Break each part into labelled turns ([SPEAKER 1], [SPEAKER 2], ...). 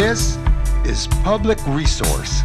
[SPEAKER 1] This is Public Resource.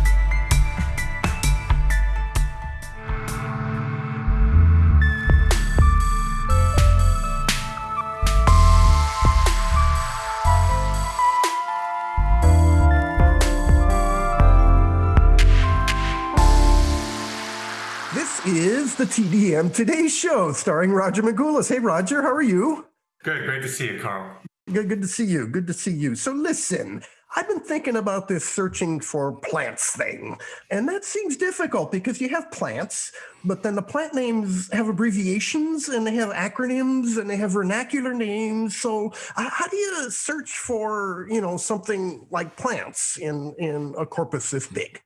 [SPEAKER 2] This is the TDM Today Show starring Roger Magoulas. Hey, Roger, how are you?
[SPEAKER 3] Good, great to see you, Carl.
[SPEAKER 2] Good, good to see you. Good to see you. So, listen, I've been thinking about this searching for plants thing, and that seems difficult because you have plants, but then the plant names have abbreviations and they have acronyms and they have vernacular names. So, how do you search for, you know, something like plants in in a corpus this big?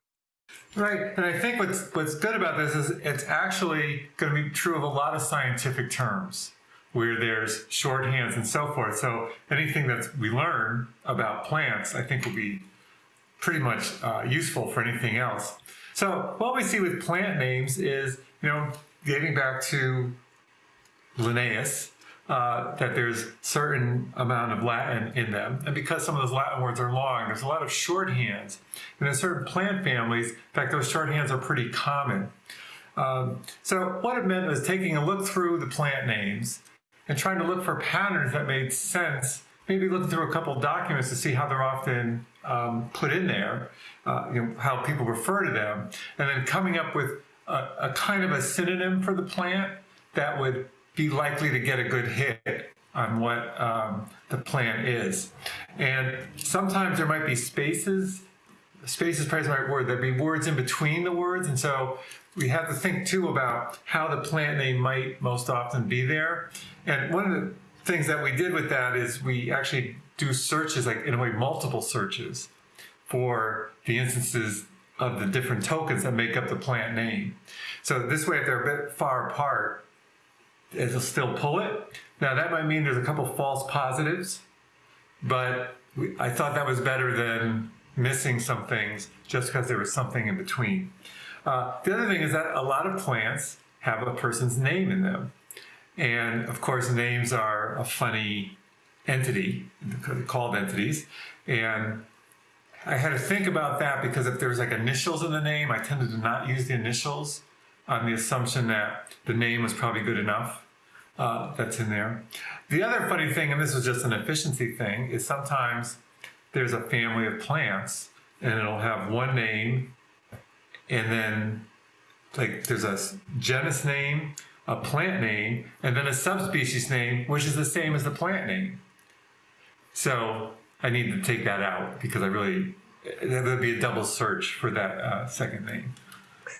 [SPEAKER 3] Right, and I think what's what's good about this is it's actually going to be true of a lot of scientific terms where there's shorthands and so forth. So anything that we learn about plants, I think will be pretty much uh, useful for anything else. So what we see with plant names is, you know, getting back to Linnaeus, uh, that there's certain amount of Latin in them. And because some of those Latin words are long, there's a lot of shorthands. And in certain plant families, in fact, those shorthands are pretty common. Um, so what it meant was taking a look through the plant names and trying to look for patterns that made sense. Maybe looking through a couple documents to see how they're often um, put in there, uh, you know, how people refer to them, and then coming up with a, a kind of a synonym for the plant that would be likely to get a good hit on what um, the plant is. And sometimes there might be spaces. Space is probably right word. There'd be words in between the words. And so we have to think too about how the plant name might most often be there. And one of the things that we did with that is we actually do searches, like in a way, multiple searches for the instances of the different tokens that make up the plant name. So this way, if they're a bit far apart, it'll still pull it. Now that might mean there's a couple false positives, but I thought that was better than missing some things just because there was something in between. Uh, the other thing is that a lot of plants have a person's name in them. And of course, names are a funny entity, called entities. And I had to think about that because if there's like initials in the name, I tended to not use the initials on the assumption that the name was probably good enough uh, that's in there. The other funny thing, and this was just an efficiency thing, is sometimes there's a family of plants and it'll have one name and then like there's a genus name, a plant name, and then a subspecies name, which is the same as the plant name. So I need to take that out because I really, there'd be a double search for that uh, second name.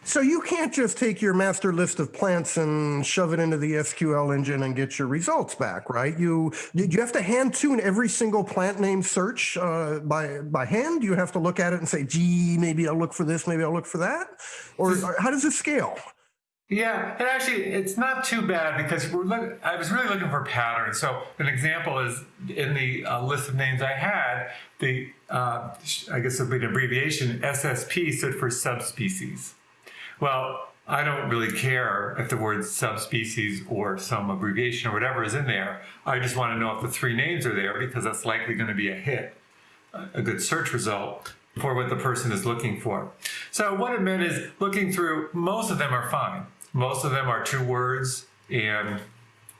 [SPEAKER 2] So you can't just take your master list of plants and shove it into the SQL engine and get your results back, right? You you have to hand tune every single plant name search uh, by by hand? You have to look at it and say, "Gee, maybe I'll look for this, maybe I'll look for that," or, or how does it scale?
[SPEAKER 3] Yeah, and actually, it's not too bad because we're look, I was really looking for patterns. So an example is in the uh, list of names I had, the uh, I guess it'd be an abbreviation SSP stood for subspecies. Well, I don't really care if the word subspecies or some abbreviation or whatever is in there. I just want to know if the three names are there because that's likely going to be a hit, a good search result for what the person is looking for. So what it meant is looking through, most of them are fine. Most of them are two words and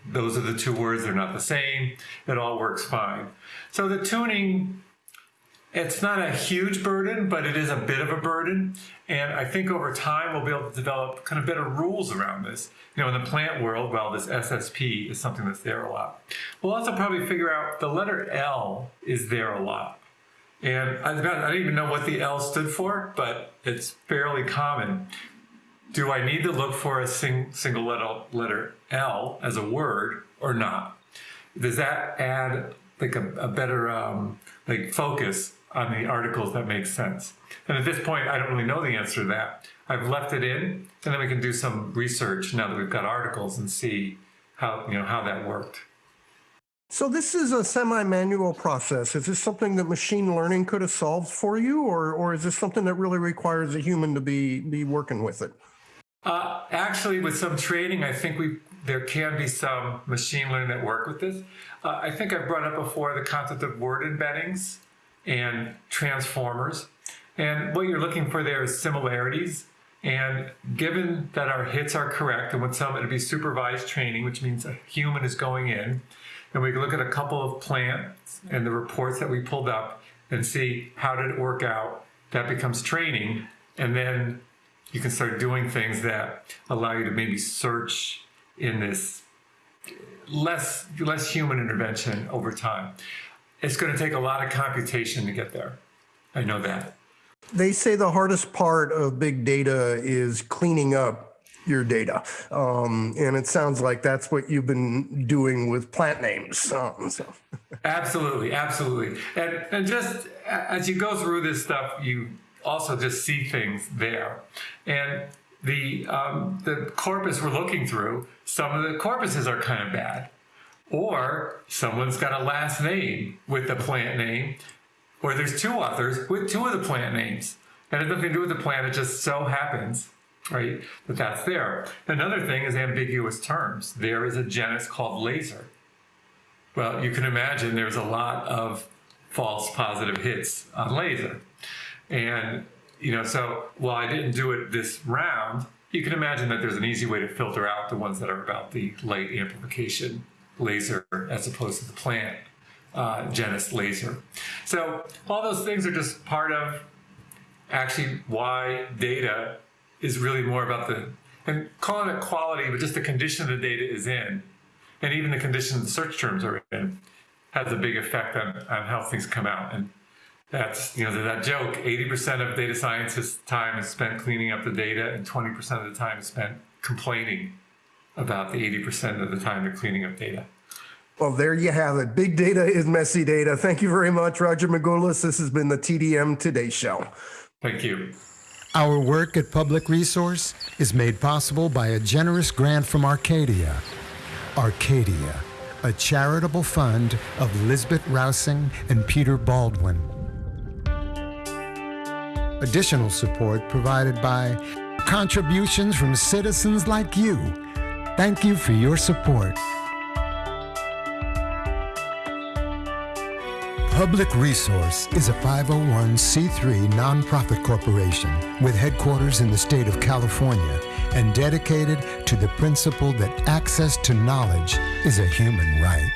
[SPEAKER 3] those are the two words, they're not the same. It all works fine. So the tuning it's not a huge burden, but it is a bit of a burden. And I think over time we'll be able to develop kind of better rules around this. You know, in the plant world, well, this SSP is something that's there a lot. We'll also probably figure out the letter L is there a lot. And I, don't even know what the L stood for, but it's fairly common. Do I need to look for a sing, single letter, letter L as a word or not? Does that add like a, a better um, like focus on the articles that make sense. And at this point, I don't really know the answer to that. I've left it in, and then we can do some research now that we've got articles and see how, you know, how that worked.
[SPEAKER 2] So this is a semi-manual process. Is this something that machine learning could have solved for you, or, or is this something that really requires a human to be, be working with it?
[SPEAKER 3] Uh, actually, with some training, I think we there can be some machine learning that work with this. Uh, I think I've brought up before the concept of word embeddings. And transformers. And what you're looking for there is similarities. And given that our hits are correct, and with some it'll be supervised training, which means a human is going in, and we can look at a couple of plants and the reports that we pulled up and see how did it work out. That becomes training, and then you can start doing things that allow you to maybe search in this less less human intervention over time. It's going to take a lot of computation to get there. I know that.
[SPEAKER 2] They say the hardest part of big data is cleaning up your data. Um, and it sounds like that's what you've been doing with plant names. Um, so.
[SPEAKER 3] Absolutely, absolutely. And, and just as you go through this stuff, you also just see things there. And the, um, the corpus we're looking through, some of the corpuses are kind of bad. Or someone's got a last name with the plant name, or there's two authors with two of the plant names. That has nothing to do with the plant, it just so happens, right, that that's there. Another thing is ambiguous terms. There is a genus called laser. Well, you can imagine there's a lot of false positive hits on laser. And, you know, so while I didn't do it this round, you can imagine that there's an easy way to filter out the ones that are about the light amplification laser as opposed to the plant uh, genus laser. So all those things are just part of actually why data is really more about the, and calling it quality, but just the condition the data is in, and even the condition the search terms are in, has a big effect on, on how things come out. And that's, you know, that joke, 80% of data scientists' time is spent cleaning up the data and 20% of the time is spent complaining about the 80% of the time they're cleaning up data.
[SPEAKER 2] Well, there you have it. Big data is messy data. Thank you very much, Roger Magoulas. This has been the TDM Today Show.
[SPEAKER 3] Thank you.
[SPEAKER 1] Our work at Public Resource is made possible by a generous grant from Arcadia. Arcadia, a charitable fund of Lisbet Rausing and Peter Baldwin. Additional support provided by contributions from citizens like you. Thank you for your support. Public Resource is a 501c3 nonprofit corporation with headquarters in the state of California and dedicated to the principle that access to knowledge is a human right.